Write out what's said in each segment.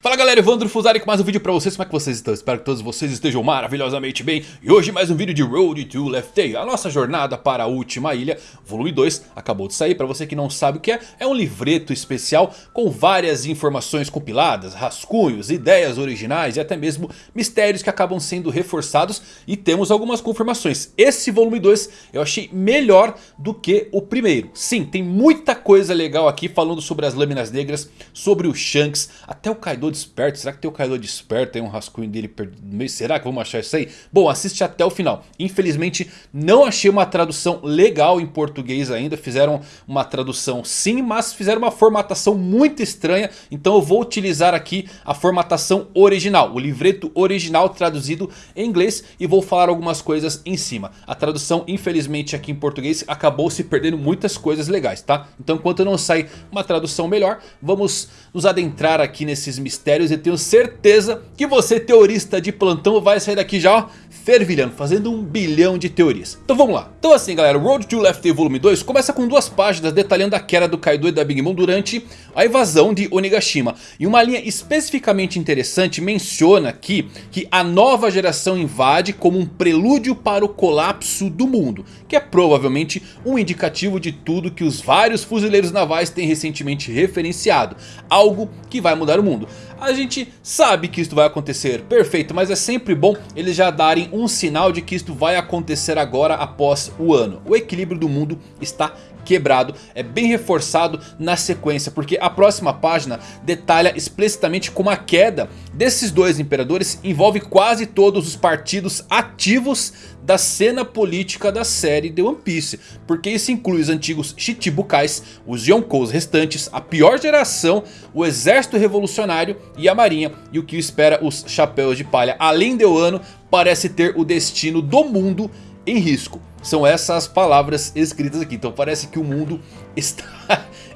Fala galera, Evandro Fusari com mais um vídeo pra vocês, como é que vocês estão? Espero que todos vocês estejam maravilhosamente bem. E hoje mais um vídeo de Road to Left Day A nossa jornada para a última ilha, volume 2, acabou de sair. Pra você que não sabe o que é, é um livreto especial Com várias informações compiladas, rascunhos, ideias originais E até mesmo mistérios que acabam sendo reforçados. E temos algumas confirmações. Esse volume 2 eu achei melhor do que o primeiro. Sim, tem muita coisa legal aqui falando sobre as lâminas negras Sobre o Shanks, até o Kaido desperto. Será que tem o Kaido desperto? Tem um rascunho dele perdido. Será que vamos achar isso aí? Bom, assiste até o final. Infelizmente não achei uma tradução legal em português ainda. Fizeram uma tradução sim, mas fizeram uma formatação muito estranha. Então eu vou utilizar aqui a formatação original. O livreto original traduzido em inglês. E vou falar algumas coisas em cima. A tradução infelizmente aqui em português acabou se perdendo muitas coisas legais, tá? Então enquanto não sai uma tradução melhor, vamos nos adentrar aqui nesses mistérios mistérios e tenho certeza que você teorista de plantão vai sair daqui já ó, fervilhando, fazendo um bilhão de teorias. Então vamos lá. Então assim galera, Road to Left Volume 2 começa com duas páginas detalhando a queda do Kaido e da Big Mom durante a invasão de Onigashima. E uma linha especificamente interessante menciona aqui que a nova geração invade como um prelúdio para o colapso do mundo. Que é provavelmente um indicativo de tudo que os vários fuzileiros navais têm recentemente referenciado. Algo que vai mudar o mundo. A gente sabe que isso vai acontecer, perfeito, mas é sempre bom eles já darem um sinal de que isto vai acontecer agora após o ano. O equilíbrio do mundo está quebrado, é bem reforçado na sequência, porque a próxima página detalha explicitamente como a queda desses dois imperadores envolve quase todos os partidos ativos da cena política da série The One Piece, porque isso inclui os antigos Chichibukais, os Yonkous restantes, a pior geração, o exército revolucionário e a marinha, e o que espera os chapéus de palha, além de Wano, parece ter o destino do mundo em risco. São essas palavras escritas aqui. Então parece que o mundo está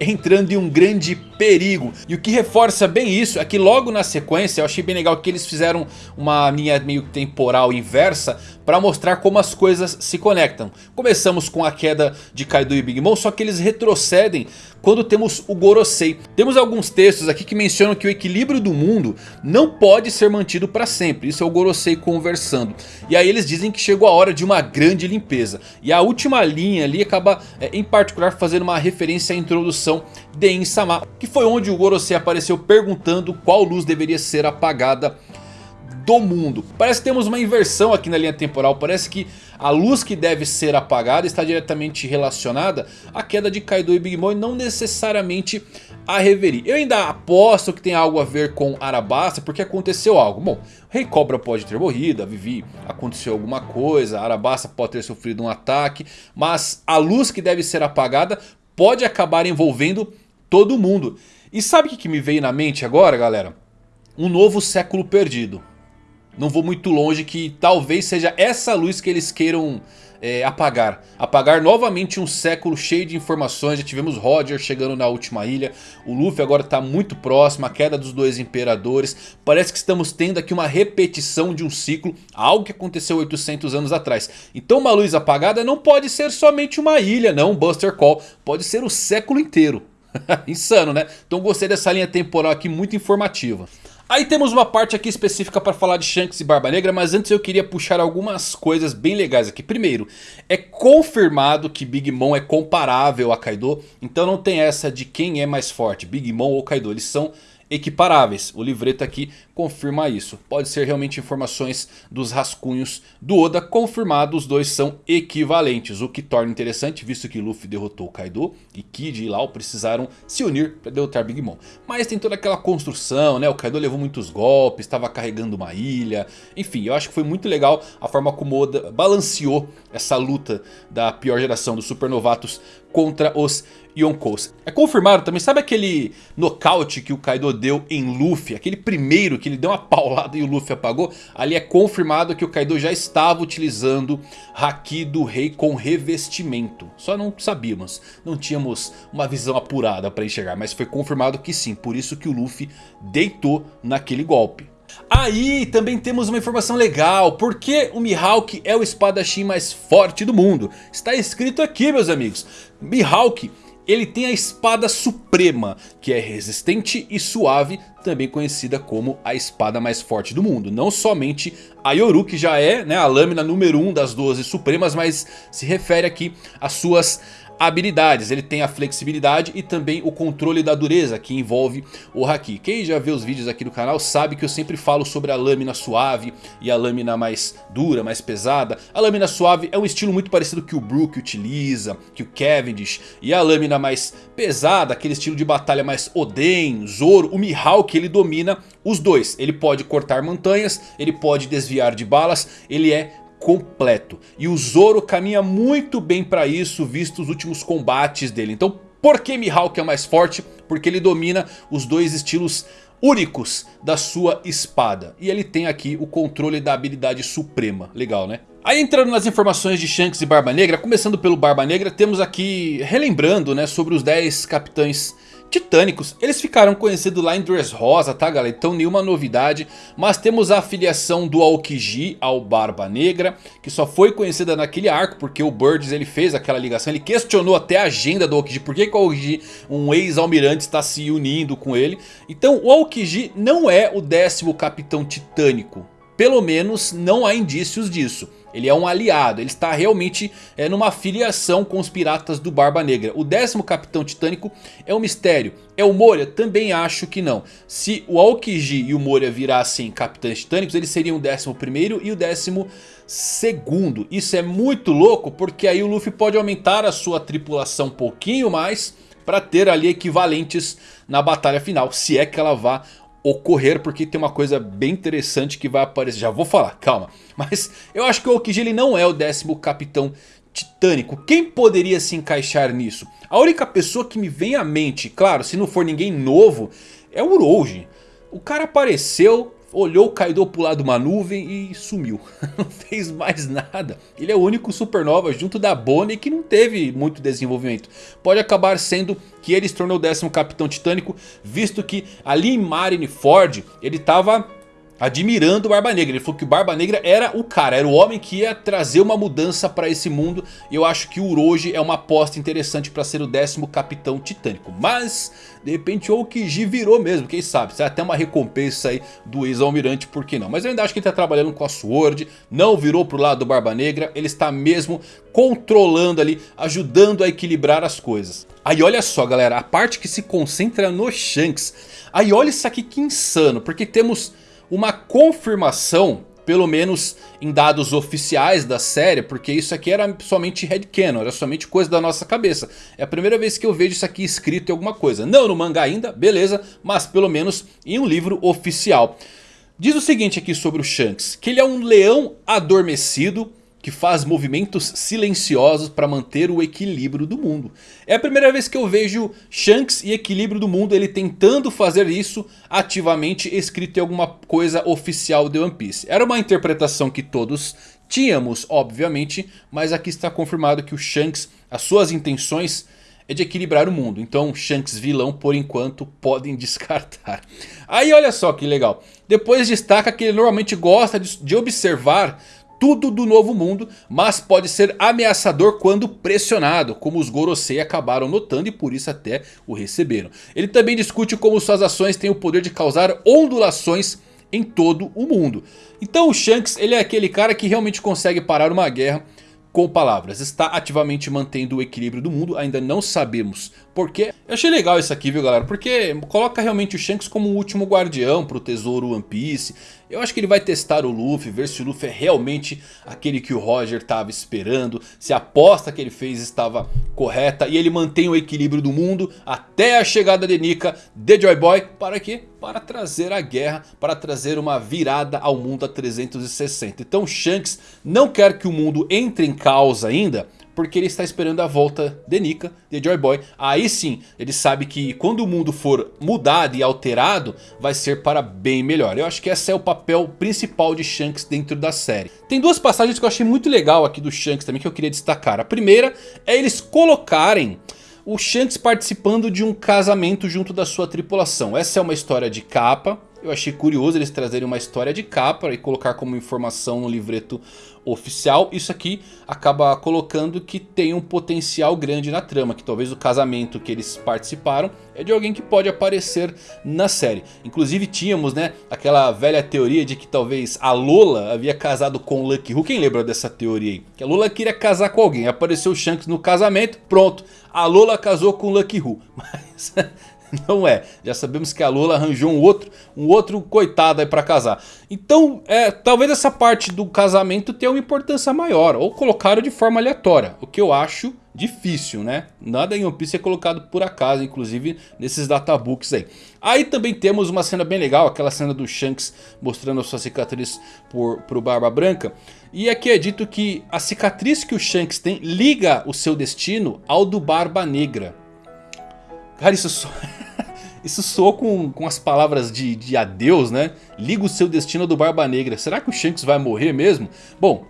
entrando em um grande perigo. E o que reforça bem isso é que logo na sequência eu achei bem legal que eles fizeram uma linha meio temporal inversa para mostrar como as coisas se conectam. Começamos com a queda de Kaido e Big Mom, só que eles retrocedem quando temos o Gorosei. Temos alguns textos aqui que mencionam que o equilíbrio do mundo não pode ser mantido para sempre. Isso é o Gorosei conversando. E aí eles dizem que chegou a hora de uma grande limpeza. E a última linha ali acaba é, em particular fazendo uma referência à introdução de Insama. Que foi onde o Gorosei apareceu perguntando qual luz deveria ser apagada do mundo. Parece que temos uma inversão aqui na linha temporal. Parece que a luz que deve ser apagada está diretamente relacionada à queda de Kaido e Big Mom e não necessariamente a Reverie. Eu ainda aposto que tem algo a ver com Arabasta porque aconteceu algo. Bom, Rei Cobra pode ter morrido, a Vivi aconteceu alguma coisa, Arabasta pode ter sofrido um ataque. Mas a luz que deve ser apagada pode acabar envolvendo todo mundo. E sabe o que me veio na mente agora galera? Um novo século perdido não vou muito longe que talvez seja essa luz que eles queiram é, apagar. Apagar novamente um século cheio de informações. Já tivemos Roger chegando na última ilha. O Luffy agora está muito próximo. A queda dos dois imperadores. Parece que estamos tendo aqui uma repetição de um ciclo. Algo que aconteceu 800 anos atrás. Então uma luz apagada não pode ser somente uma ilha não. Buster Call. Pode ser o século inteiro. Insano né? Então gostei dessa linha temporal aqui muito informativa. Aí temos uma parte aqui específica para falar de Shanks e Barba Negra, mas antes eu queria puxar algumas coisas bem legais aqui. Primeiro, é confirmado que Big Mom é comparável a Kaido, então não tem essa de quem é mais forte, Big Mom ou Kaido, eles são equiparáveis. O livreto aqui confirma isso. Pode ser realmente informações dos rascunhos do Oda confirmado. Os dois são equivalentes. O que torna interessante visto que Luffy derrotou Kaido e Kid e Lau precisaram se unir para derrotar Big Mom. Mas tem toda aquela construção, né? O Kaido levou muitos golpes, estava carregando uma ilha. Enfim, eu acho que foi muito legal a forma como Oda balanceou essa luta da pior geração dos supernovatos contra os Yonkous. É confirmado também, sabe aquele nocaute que o Kaido deu em Luffy? Aquele primeiro que ele deu uma paulada e o Luffy apagou? Ali é confirmado que o Kaido já estava utilizando Haki do Rei com revestimento. Só não sabíamos, não tínhamos uma visão apurada para enxergar. Mas foi confirmado que sim, por isso que o Luffy deitou naquele golpe. Aí também temos uma informação legal, porque o Mihawk é o espadachim mais forte do mundo. Está escrito aqui meus amigos, Mihawk ele tem a espada suprema, que é resistente e suave, também conhecida como a espada mais forte do mundo. Não somente a Yoru, que já é né, a lâmina número 1 um das 12 supremas, mas se refere aqui às suas habilidades. Ele tem a flexibilidade e também o controle da dureza que envolve o Haki. Quem já viu os vídeos aqui do canal sabe que eu sempre falo sobre a lâmina suave e a lâmina mais dura, mais pesada. A lâmina suave é um estilo muito parecido que o Brook utiliza, que o Cavendish. E a lâmina mais pesada, aquele estilo de batalha mais Oden, Zoro, o Mihawk, ele domina os dois. Ele pode cortar montanhas, ele pode desviar de balas, ele é completo. E o Zoro caminha muito bem para isso, visto os últimos combates dele. Então por que Mihawk é mais forte? Porque ele domina os dois estilos únicos da sua espada. E ele tem aqui o controle da habilidade suprema. Legal, né? Aí entrando nas informações de Shanks e Barba Negra, começando pelo Barba Negra, temos aqui, relembrando né, sobre os 10 capitães titânicos. Eles ficaram conhecidos lá em Dressrosa, tá galera? Então nenhuma novidade. Mas temos a afiliação do Aokiji ao Barba Negra. Que só foi conhecida naquele arco. Porque o Birds ele fez aquela ligação. Ele questionou até a agenda do Aokiji. Por que, que o Aokiji, um ex-almirante, está se unindo com ele? Então o Aokiji não é o décimo capitão titânico. Pelo menos não há indícios disso. Ele é um aliado, ele está realmente é, numa filiação com os piratas do Barba Negra. O décimo Capitão Titânico é um mistério. É o Moria? Também acho que não. Se o Aokiji e o Moria virassem Capitães Titânicos, eles seriam o décimo primeiro e o décimo segundo. Isso é muito louco porque aí o Luffy pode aumentar a sua tripulação um pouquinho mais para ter ali equivalentes na batalha final. Se é que ela vá ocorrer, porque tem uma coisa bem interessante que vai aparecer. Já vou falar, calma. Mas eu acho que o Okiji ele não é o décimo capitão titânico. Quem poderia se encaixar nisso? A única pessoa que me vem à mente, claro, se não for ninguém novo, é o Uroji. O cara apareceu, olhou o Kaido pular de uma nuvem e sumiu. não fez mais nada. Ele é o único supernova junto da Bonnie que não teve muito desenvolvimento. Pode acabar sendo que ele se tornou o décimo capitão titânico, visto que ali em Marineford ele estava admirando o Barba Negra. Ele falou que o Barba Negra era o cara, era o homem que ia trazer uma mudança para esse mundo. E eu acho que o Uroji é uma aposta interessante para ser o décimo capitão titânico. Mas, de repente, o Okiji virou mesmo, quem sabe. Será até uma recompensa aí do ex-almirante, por que não? Mas eu ainda acho que ele está trabalhando com a Sword, não virou pro lado do Barba Negra. Ele está mesmo controlando ali, ajudando a equilibrar as coisas. Aí olha só galera, a parte que se concentra no Shanks. Aí olha isso aqui que insano, porque temos uma confirmação, pelo menos em dados oficiais da série, porque isso aqui era somente headcanon, era somente coisa da nossa cabeça. É a primeira vez que eu vejo isso aqui escrito em alguma coisa. Não no mangá ainda, beleza, mas pelo menos em um livro oficial. Diz o seguinte aqui sobre o Shanks, que ele é um leão adormecido que faz movimentos silenciosos para manter o equilíbrio do mundo. É a primeira vez que eu vejo Shanks e equilíbrio do mundo, ele tentando fazer isso ativamente escrito em alguma coisa oficial de One Piece. Era uma interpretação que todos tínhamos, obviamente, mas aqui está confirmado que o Shanks, as suas intenções é de equilibrar o mundo. Então Shanks vilão por enquanto podem descartar. Aí olha só que legal. Depois destaca que ele normalmente gosta de observar tudo do novo mundo, mas pode ser ameaçador quando pressionado, como os Gorosei acabaram notando e por isso até o receberam. Ele também discute como suas ações têm o poder de causar ondulações em todo o mundo. Então o Shanks ele é aquele cara que realmente consegue parar uma guerra com palavras. Está ativamente mantendo o equilíbrio do mundo, ainda não sabemos porquê. Eu achei legal isso aqui, viu galera? Porque coloca realmente o Shanks como o último guardião para o tesouro One Piece. Eu acho que ele vai testar o Luffy, ver se o Luffy é realmente aquele que o Roger estava esperando. Se a aposta que ele fez estava correta. E ele mantém o equilíbrio do mundo até a chegada de Nika, de Joy Boy. Para quê? Para trazer a guerra, para trazer uma virada ao mundo a 360. Então Shanks não quer que o mundo entre em caos ainda porque ele está esperando a volta de Nika, de Joy Boy. Aí sim, ele sabe que quando o mundo for mudado e alterado, vai ser para bem melhor. Eu acho que esse é o papel principal de Shanks dentro da série. Tem duas passagens que eu achei muito legal aqui do Shanks também que eu queria destacar. A primeira é eles colocarem o Shanks participando de um casamento junto da sua tripulação. Essa é uma história de capa. Eu achei curioso eles trazerem uma história de capa e colocar como informação no livreto oficial. Isso aqui acaba colocando que tem um potencial grande na trama. Que talvez o casamento que eles participaram é de alguém que pode aparecer na série. Inclusive tínhamos né, aquela velha teoria de que talvez a Lola havia casado com o Lucky Who. Quem lembra dessa teoria aí? Que a Lola queria casar com alguém. Apareceu o Shanks no casamento, pronto. A Lola casou com o Lucky Who. Mas Não é. Já sabemos que a Lola arranjou um outro, um outro coitado aí pra casar. Então, é, talvez essa parte do casamento tenha uma importância maior. Ou colocaram de forma aleatória. O que eu acho difícil, né? Nada em One Piece é colocado por acaso, inclusive nesses databooks aí. Aí também temos uma cena bem legal, aquela cena do Shanks mostrando a sua cicatriz por, pro Barba Branca. E aqui é dito que a cicatriz que o Shanks tem liga o seu destino ao do Barba Negra. Cara, isso só... Isso soou com, com as palavras de, de adeus, né? Liga o seu destino do Barba Negra. Será que o Shanks vai morrer mesmo? Bom,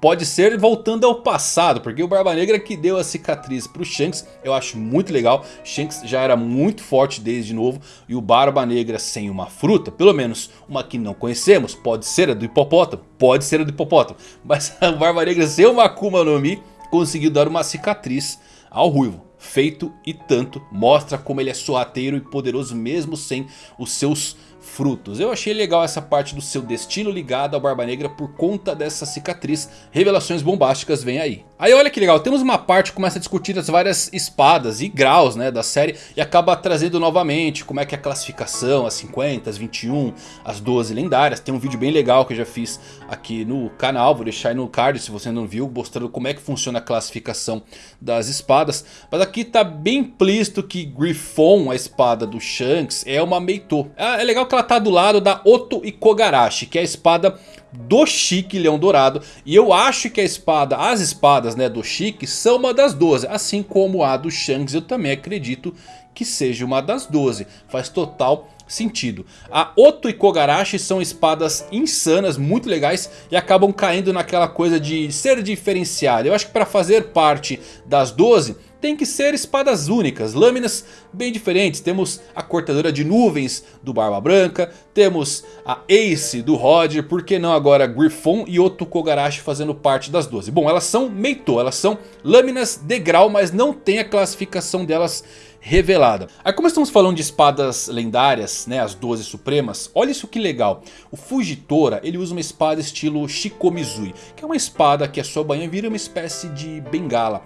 pode ser voltando ao passado, porque o Barba Negra que deu a cicatriz para o Shanks, eu acho muito legal. Shanks já era muito forte desde novo e o Barba Negra sem uma fruta, pelo menos uma que não conhecemos, pode ser a do hipopótamo, pode ser a do hipopótamo, mas a Barba Negra sem uma Akuma no Mi conseguiu dar uma cicatriz ao Ruivo feito e tanto. Mostra como ele é sorrateiro e poderoso mesmo sem os seus frutos. Eu achei legal essa parte do seu destino ligado ao Barba Negra por conta dessa cicatriz. Revelações bombásticas vem aí. Aí olha que legal, temos uma parte que começa a discutir as várias espadas e graus né, da série. E acaba trazendo novamente como é que é a classificação, as 50, as 21, as 12 lendárias. Tem um vídeo bem legal que eu já fiz aqui no canal, vou deixar aí no card se você não viu. Mostrando como é que funciona a classificação das espadas. Mas aqui tá bem implícito que Griffon, a espada do Shanks, é uma Meito. É, é legal que ela tá do lado da Oto Ikogarashi, que é a espada do Chique Leão Dourado. E eu acho que a espada, as espadas né, do Chique são uma das 12. Assim como a do Shanks eu também acredito que seja uma das 12. Faz total sentido. A Oto e Kogarashi são espadas insanas, muito legais e acabam caindo naquela coisa de ser diferenciada. Eu acho que para fazer parte das 12 tem que ser espadas únicas, lâminas bem diferentes. Temos a cortadora de nuvens do Barba Branca, temos a Ace do Roger, por que não agora Griffon e Oto Kogarashi fazendo parte das 12? Bom, elas são Meito, elas são lâminas de grau, mas não tem a classificação delas revelada. Aí como estamos falando de espadas lendárias, né, as 12 supremas, olha isso que legal. O Fujitora, ele usa uma espada estilo Shikomizui, que é uma espada que a sua banha vira uma espécie de bengala.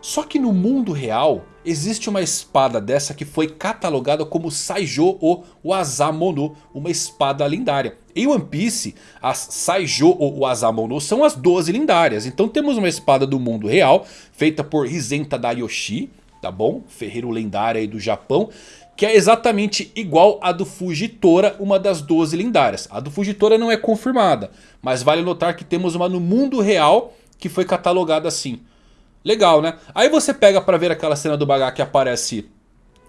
Só que no mundo real existe uma espada dessa que foi catalogada como Saijo ou Wazamono, uma espada lendária. Em One Piece, as Saijo ou Wazamono são as 12 lendárias. Então temos uma espada do mundo real, feita por Hisenta Dayoshi, tá bom? Ferreiro lendário aí do Japão. Que é exatamente igual a do Fujitora, uma das 12 lendárias. A do Fujitora não é confirmada, mas vale notar que temos uma no mundo real que foi catalogada assim. Legal, né? Aí você pega pra ver aquela cena do Bagá que aparece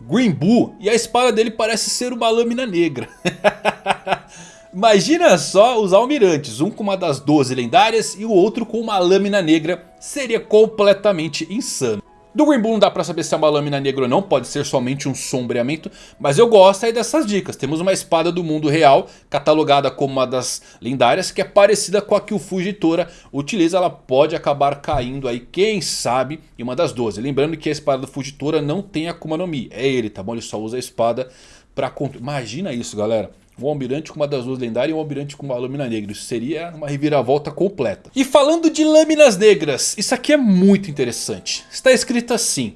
Green Buu e a espada dele parece ser uma lâmina negra. Imagina só os almirantes, um com uma das 12 lendárias e o outro com uma lâmina negra. Seria completamente insano. Do Green não dá pra saber se é uma lâmina negra ou não, pode ser somente um sombreamento. Mas eu gosto aí dessas dicas. Temos uma espada do mundo real, catalogada como uma das lendárias, que é parecida com a que o Fujitora utiliza. Ela pode acabar caindo aí, quem sabe, em uma das 12. Lembrando que a espada do Fujitora não tem Akuma no Mi, é ele, tá bom? Ele só usa a espada pra... Imagina isso, galera um almirante com uma das duas lendárias e um almirante com uma lâmina negra. Isso seria uma reviravolta completa. E falando de lâminas negras, isso aqui é muito interessante. Está escrito assim.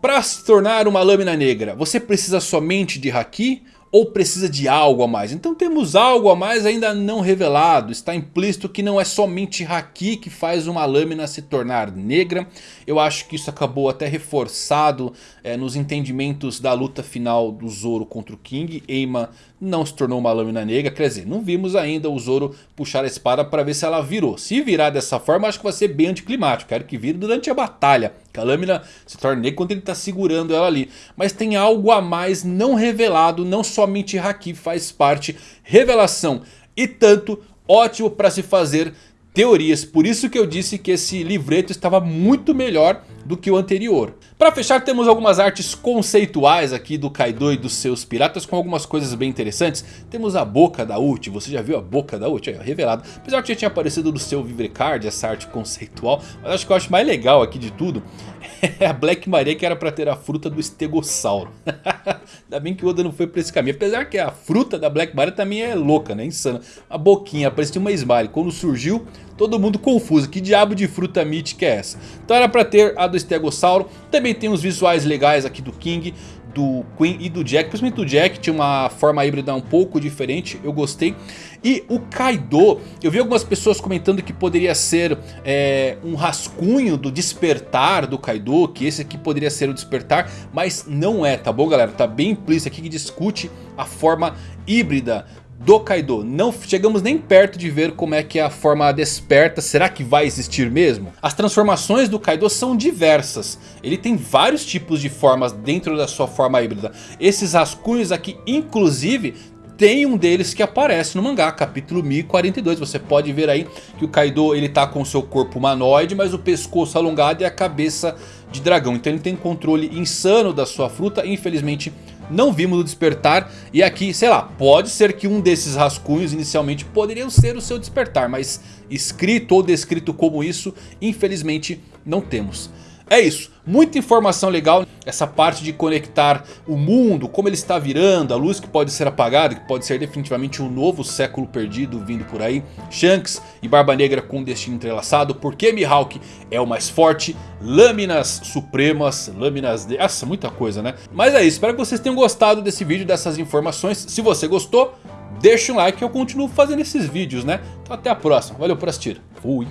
Para se tornar uma lâmina negra, você precisa somente de Haki ou precisa de algo a mais? Então temos algo a mais ainda não revelado. Está implícito que não é somente Haki que faz uma lâmina se tornar negra. Eu acho que isso acabou até reforçado é, nos entendimentos da luta final do Zoro contra o King. Eima não se tornou uma lâmina negra. Quer dizer, não vimos ainda o Zoro puxar a espada para ver se ela virou. Se virar dessa forma, acho que vai ser bem anticlimático. Quero que vire durante a batalha. A lâmina se torne negra quando ele está segurando ela ali. Mas tem algo a mais não revelado. Não somente Haki faz parte. Revelação e tanto ótimo para se fazer teorias. Por isso que eu disse que esse livreto estava muito melhor do que o anterior. Para fechar temos algumas artes conceituais aqui do Kaido e dos seus piratas com algumas coisas bem interessantes. Temos a boca da Uchi, você já viu a boca da Uchi? Aí, revelado. Apesar que já tinha aparecido no seu Vivrecard essa arte conceitual. Mas acho que eu acho mais legal aqui de tudo é a Black Maria que era para ter a fruta do estegossauro. Ainda bem que o Oda não foi para esse caminho. Apesar que a fruta da Black Maria também é louca, né? Insana. A boquinha, parecia uma smile. Quando surgiu, todo mundo confuso. Que diabo de fruta mítica é essa? Então era para ter a do estegossauro. Também tem os visuais legais aqui do King do Queen e do Jack. Principalmente do Jack, tinha uma forma híbrida um pouco diferente, eu gostei. E o Kaido, eu vi algumas pessoas comentando que poderia ser é, um rascunho do despertar do Kaido, que esse aqui poderia ser o despertar, mas não é, tá bom galera? Tá bem implícito aqui que discute a forma híbrida do Kaido. Não chegamos nem perto de ver como é que é a forma desperta. Será que vai existir mesmo? As transformações do Kaido são diversas. Ele tem vários tipos de formas dentro da sua forma híbrida. Esses rascunhos aqui, inclusive, tem um deles que aparece no mangá, capítulo 1042. Você pode ver aí que o Kaido ele tá com o seu corpo humanoide, mas o pescoço alongado e a cabeça de dragão. Então ele tem controle insano da sua fruta. Infelizmente não vimos o despertar. E aqui, sei lá, pode ser que um desses rascunhos inicialmente poderiam ser o seu despertar. Mas escrito ou descrito como isso, infelizmente não temos. É isso, muita informação legal, essa parte de conectar o mundo, como ele está virando, a luz que pode ser apagada, que pode ser definitivamente um novo século perdido vindo por aí. Shanks e Barba Negra com destino entrelaçado, porque Mihawk é o mais forte, lâminas supremas, lâminas de... Nossa, muita coisa né? Mas é isso, espero que vocês tenham gostado desse vídeo, dessas informações. Se você gostou, deixa um like que eu continuo fazendo esses vídeos né? Então até a próxima, valeu por assistir, fui!